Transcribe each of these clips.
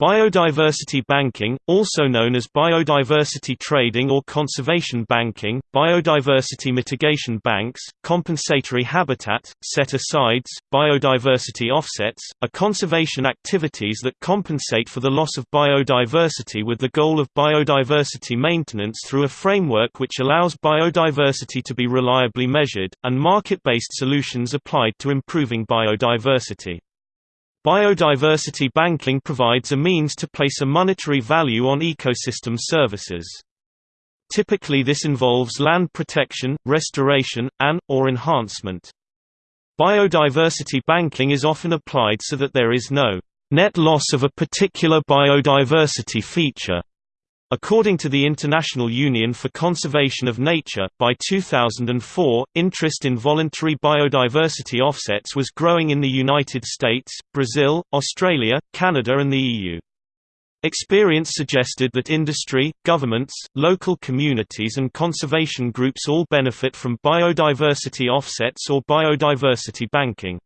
Biodiversity banking, also known as biodiversity trading or conservation banking, biodiversity mitigation banks, compensatory habitat, set-asides, biodiversity offsets, are conservation activities that compensate for the loss of biodiversity with the goal of biodiversity maintenance through a framework which allows biodiversity to be reliably measured, and market-based solutions applied to improving biodiversity. Biodiversity banking provides a means to place a monetary value on ecosystem services. Typically this involves land protection, restoration, and, or enhancement. Biodiversity banking is often applied so that there is no net loss of a particular biodiversity feature According to the International Union for Conservation of Nature, by 2004, interest in voluntary biodiversity offsets was growing in the United States, Brazil, Australia, Canada and the EU. Experience suggested that industry, governments, local communities and conservation groups all benefit from biodiversity offsets or biodiversity banking.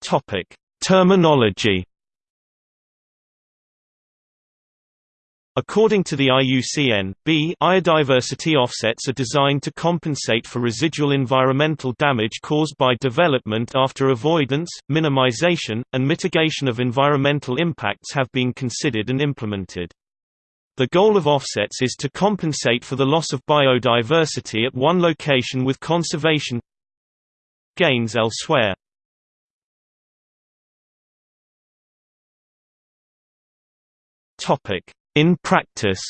Topic Terminology According to the IUCN, B biodiversity offsets are designed to compensate for residual environmental damage caused by development after avoidance, minimization, and mitigation of environmental impacts have been considered and implemented. The goal of offsets is to compensate for the loss of biodiversity at one location with conservation gains elsewhere. In practice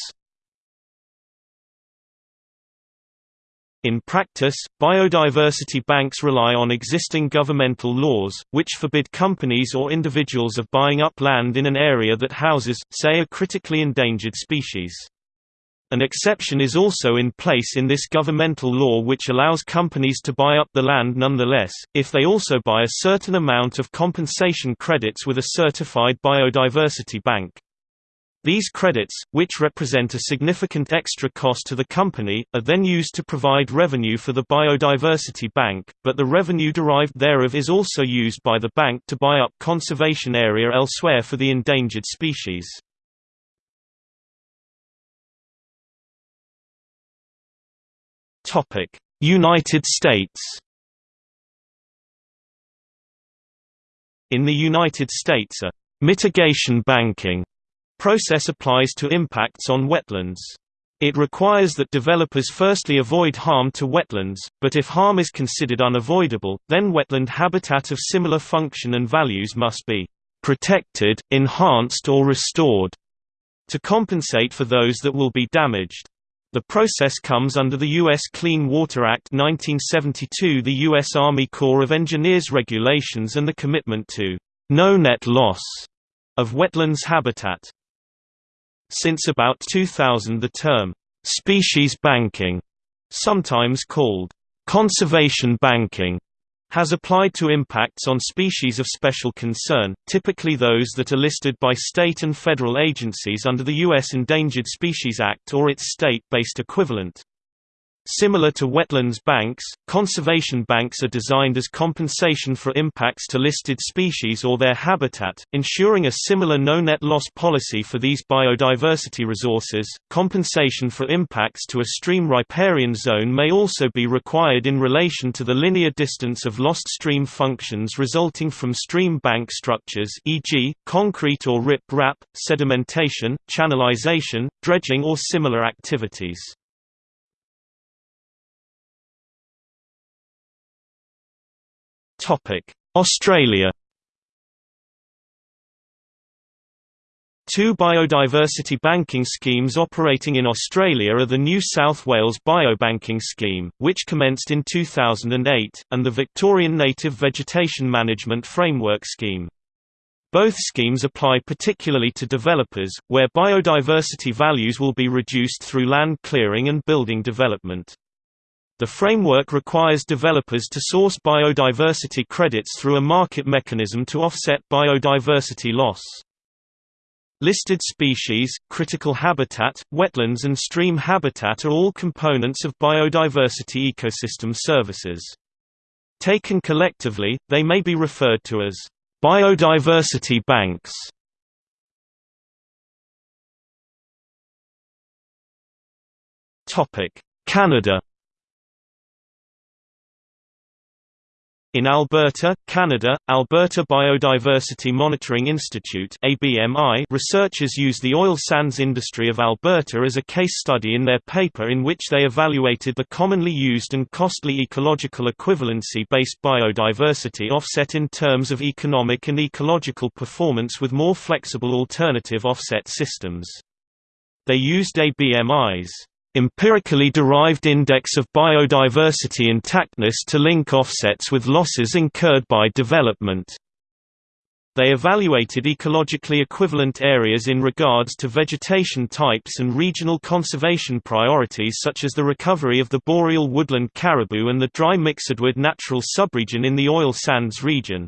In practice, biodiversity banks rely on existing governmental laws, which forbid companies or individuals of buying up land in an area that houses, say a critically endangered species. An exception is also in place in this governmental law which allows companies to buy up the land nonetheless, if they also buy a certain amount of compensation credits with a certified biodiversity bank. These credits, which represent a significant extra cost to the company, are then used to provide revenue for the Biodiversity Bank, but the revenue derived thereof is also used by the bank to buy up conservation area elsewhere for the endangered species. United States In the United States a «mitigation banking» process applies to impacts on wetlands. It requires that developers firstly avoid harm to wetlands, but if harm is considered unavoidable, then wetland habitat of similar function and values must be protected, enhanced or restored to compensate for those that will be damaged. The process comes under the U.S. Clean Water Act 1972 the U.S. Army Corps of Engineers regulations and the commitment to no net loss of wetlands habitat. Since about 2000 the term, "'species banking' sometimes called, "'conservation banking' has applied to impacts on species of special concern, typically those that are listed by state and federal agencies under the U.S. Endangered Species Act or its state-based equivalent. Similar to wetlands banks, conservation banks are designed as compensation for impacts to listed species or their habitat, ensuring a similar no-net loss policy for these biodiversity resources. Compensation for impacts to a stream riparian zone may also be required in relation to the linear distance of lost stream functions resulting from stream bank structures e.g., concrete or rip-rap, sedimentation, channelization, dredging or similar activities. Australia Two biodiversity banking schemes operating in Australia are the New South Wales Biobanking Scheme, which commenced in 2008, and the Victorian Native Vegetation Management Framework Scheme. Both schemes apply particularly to developers, where biodiversity values will be reduced through land clearing and building development. The framework requires developers to source biodiversity credits through a market mechanism to offset biodiversity loss. Listed species, critical habitat, wetlands and stream habitat are all components of biodiversity ecosystem services. Taken collectively, they may be referred to as biodiversity banks. Canada In Alberta, Canada, Alberta Biodiversity Monitoring Institute researchers use the oil sands industry of Alberta as a case study in their paper in which they evaluated the commonly used and costly ecological equivalency-based biodiversity offset in terms of economic and ecological performance with more flexible alternative offset systems. They used ABMI's empirically derived index of biodiversity intactness to link offsets with losses incurred by development. They evaluated ecologically equivalent areas in regards to vegetation types and regional conservation priorities such as the recovery of the boreal woodland caribou and the dry mixedwood natural subregion in the oil sands region.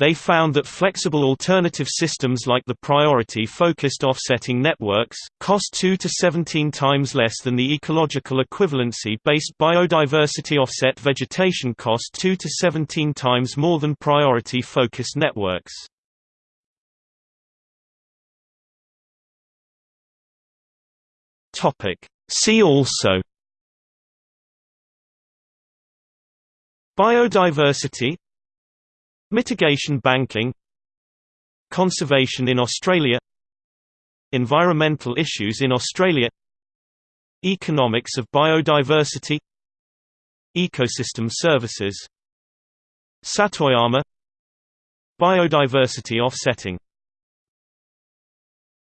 They found that flexible alternative systems like the priority-focused offsetting networks, cost 2 to 17 times less than the ecological equivalency-based biodiversity offset vegetation cost 2 to 17 times more than priority-focused networks. See also Biodiversity Mitigation banking Conservation in Australia Environmental issues in Australia Economics of biodiversity Ecosystem services. Satoyama Biodiversity offsetting